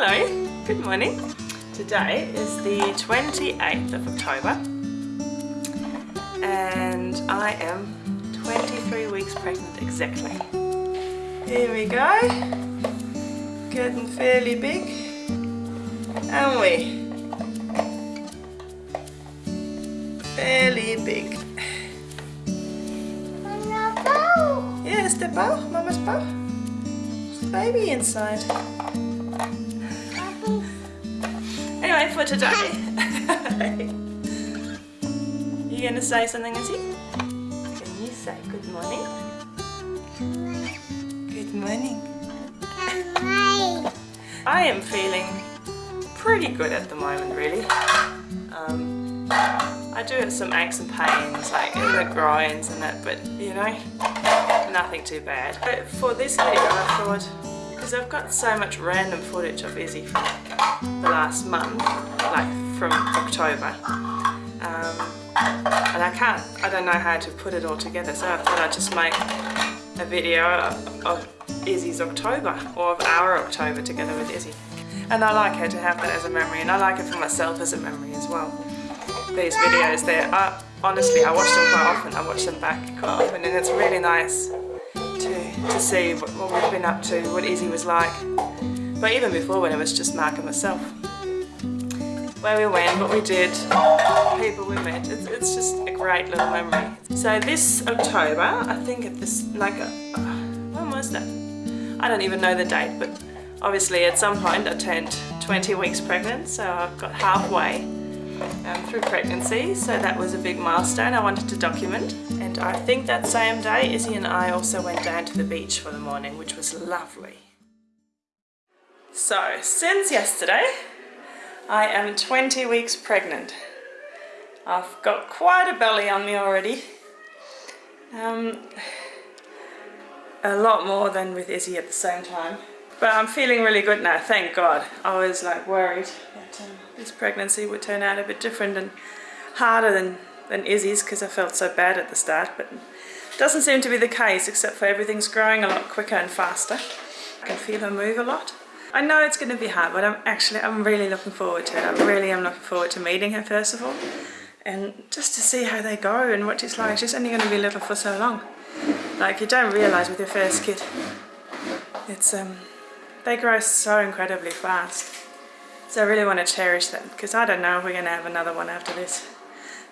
Hello, good morning. Today is the 28th of October and I am 23 weeks pregnant exactly. Here we go, getting fairly big, aren't we? Fairly big. Yeah, the bow, mama's bow. There's baby inside. Anyway, for today, you gonna say something, is he? Can you say good morning? Good morning. I am feeling pretty good at the moment, really. Um, I do have some aches and pains, like in the groins and that, but you know, nothing too bad. But for this video, I thought, because I've got so much random footage of Izzy from the last month, like from October. Um, and I can't, I don't know how to put it all together, so I thought I'd just make a video of, Izzy's October, or of our October together with Izzy. And I like her to have that as a memory, and I like it for myself as a memory as well. These videos, they're, uh, honestly, I watch them quite often, I watch them back quite often, and it's really nice to, to see what, what we've been up to, what Izzy was like. But even before when it was just Mark and myself. Where we went, what we did, people we met, it's, it's just a great little memory. So this October, I think at this, like, a, uh, when was that? I don't even know the date, but obviously at some point I turned 20 weeks pregnant, so I've got halfway um, through pregnancy, so that was a big milestone I wanted to document. And I think that same day, Izzy and I also went down to the beach for the morning, which was lovely. So, since yesterday, I am 20 weeks pregnant. I've got quite a belly on me already. Um, a lot more than with Izzy at the same time. But I'm feeling really good now, thank God. I was like worried that um, this pregnancy would turn out a bit different and harder than, than Izzy's because I felt so bad at the start. But it doesn't seem to be the case except for everything's growing a lot quicker and faster. I can feel her move a lot. I know it's going to be hard, but I'm actually, I'm really looking forward to it. I really am looking forward to meeting her first of all. And just to see how they go and what it's like. She's only going to be little for so long. Like you don't realise with your first kid. It's, um, they grow so incredibly fast. So I really want to cherish that because I don't know if we're going to have another one after this.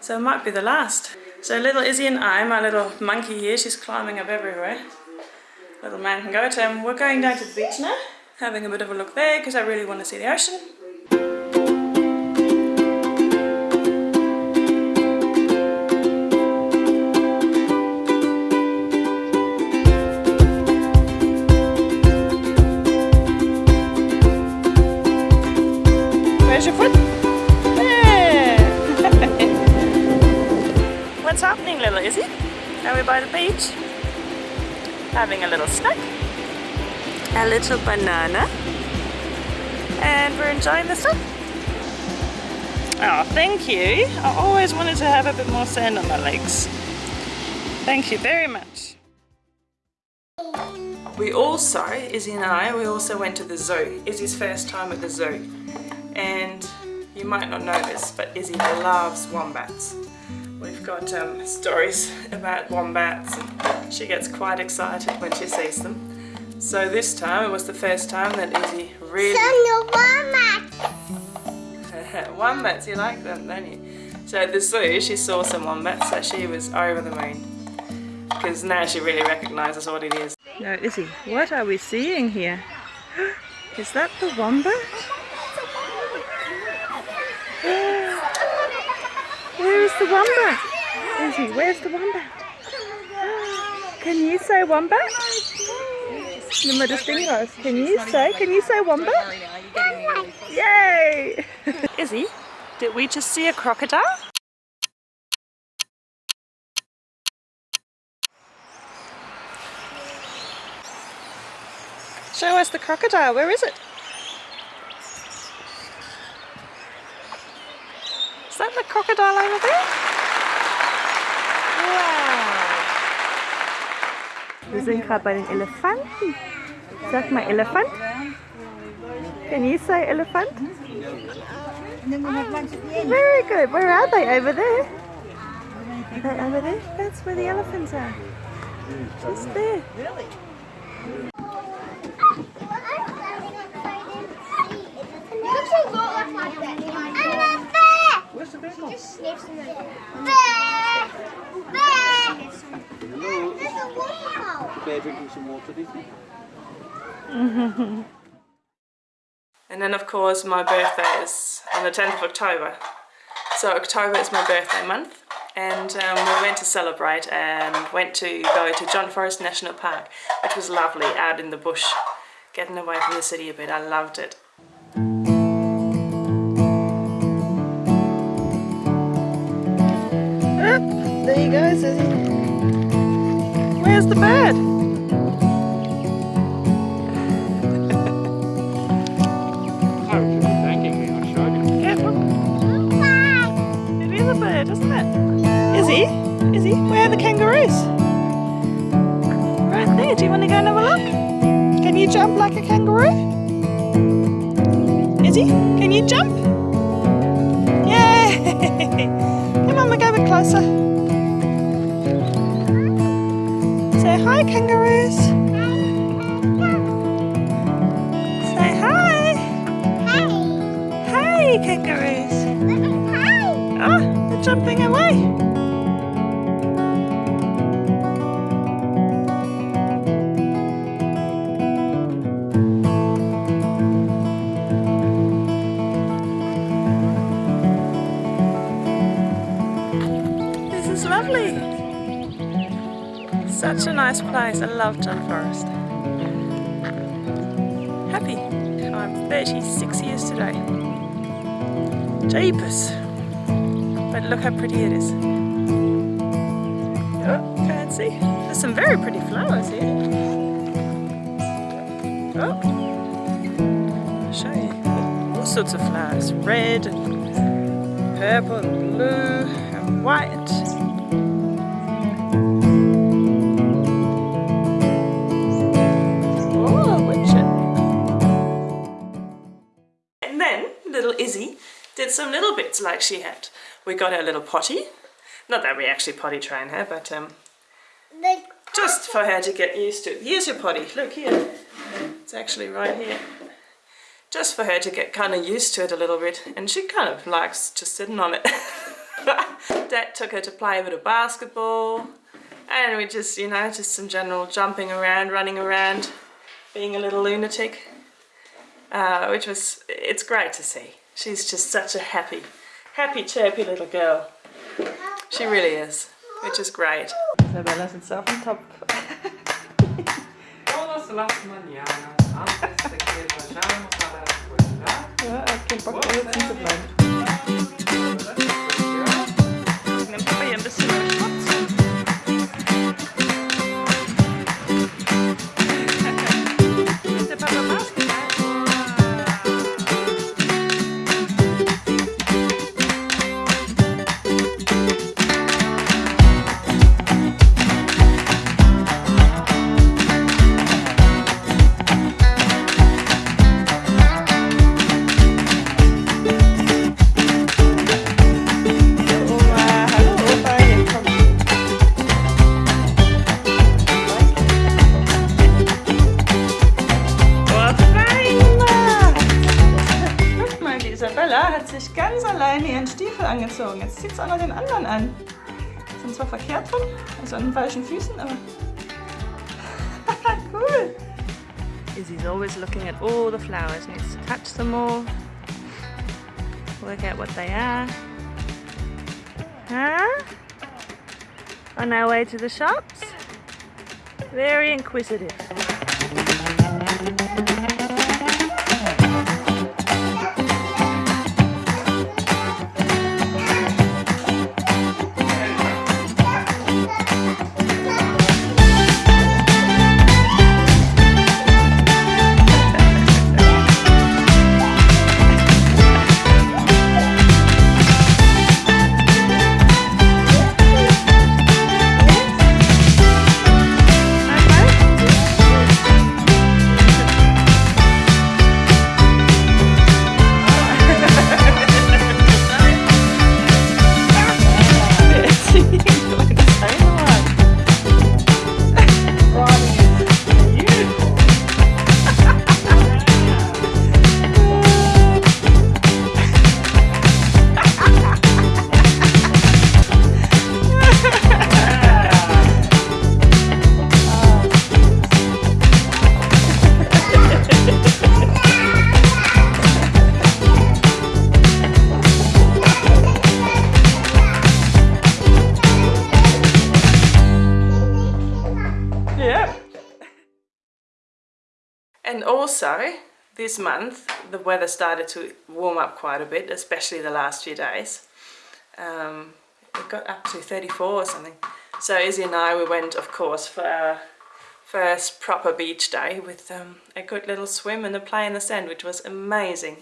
So it might be the last. So little Izzy and I, my little monkey here, she's climbing up everywhere. Little man can go to and we're going down to the beach now. Having a bit of a look there because I really want to see the ocean. Where's your foot? What's happening little Izzy? Are we by the beach? Having a little snack. A little banana. And we're enjoying the sun. Oh, thank you. I always wanted to have a bit more sand on my legs. Thank you very much. We also, Izzy and I, we also went to the zoo. Izzy's first time at the zoo. And you might not know this, but Izzy loves wombats. We've got um, stories about wombats and she gets quite excited when she sees them. So this time, it was the first time that Izzy really... wombats, you like them, don't you? So at the zoo, she saw some wombats, so she was over the moon. Because now she really recognises what it is. Now Izzy, what are we seeing here? Is that the wombat? Where is the wombat? Izzy, where's the wombat? Can you say wombat? Nummer des Dingers. Can you say, can you say wombat? Yay! Izzy, did we just see a crocodile? Show us the crocodile, where is it? Is that the crocodile over there? Wow! Wir sind gerade bei den Elefanten. Sag mal Elefant. Can you say elephant? Very good. Where are they? Over there? Are they over there? That's where the elephants are. Just there. Really? Where's the bear gone? Bear drinking some water, do you think? And then of course my birthday is on the 10th of October. So October is my birthday month and um, we went to celebrate and went to go to John Forrest National Park which was lovely out in the bush getting away from the city a bit. I loved it. I showed you. Yeah, look. It is a bird, isn't it? Is he? Is he? Where are the kangaroos? Right there. Do you want to go and have a look? Can you jump like a kangaroo? Is he? Can you jump? Yay! Come on, we'll go a bit closer. Say hi, kangaroos. Say hi. Hey. Hi, kangaroos. Oh, they're jumping away. Such a nice place. I love John Forrest. Happy. I'm 36 years today. Jeepers. But look how pretty it is. Oh, can't see. There's some very pretty flowers here. Oh. I'll show you. All sorts of flowers. Red and purple and blue and white. Izzy did some little bits like she had. We got her a little potty. Not that we actually potty train her, but um, just for her to get used to. It. Here's your potty. Look here. It's actually right here. Just for her to get kind of used to it a little bit. And she kind of likes just sitting on it. Dad took her to play a bit of basketball. And we just, you know, just some general jumping around, running around, being a little lunatic. Uh, which was, it's great to see. She's just such a happy, happy, chirpy little girl. She really is, which is great. Isabella's itself on top. Todas las mañanas antes de que Isabella hat sich ganz alleine ihren Stiefel angezogen. Jetzt zieht sie auch noch den anderen an. Sind zwar verkehrt rum, also an den falschen Füßen, aber cool. Izzy's always looking at all the flowers, needs to touch them all, work out what they are. Huh? On our way to the shops? Very inquisitive. And also, this month, the weather started to warm up quite a bit, especially the last few days. Um, it got up to 34 or something. So Izzy and I, we went, of course, for our first proper beach day with um, a good little swim and a play in the sand, which was amazing.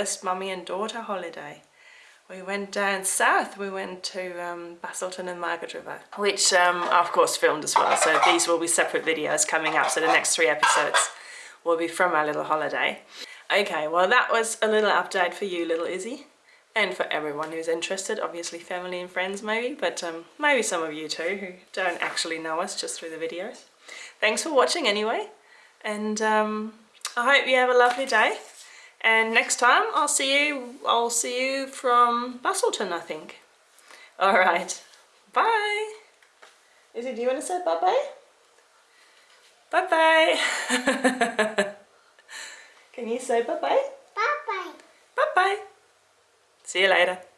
First mummy and daughter holiday. We went down south, we went to um, and Margaret River, which um, I of course filmed as well, so these will be separate videos coming up, so the next three episodes will be from our little holiday. Okay, well that was a little update for you little Izzy, and for everyone who's interested, obviously family and friends maybe, but um, maybe some of you too who don't actually know us just through the videos. Thanks for watching anyway, and um, I hope you have a lovely day. And next time I'll see you, I'll see you from Busselton, I think. All right, bye. Izzy, do you want to say bye-bye? Bye-bye. Can you say bye-bye? Bye bye. Bye-bye. See you later.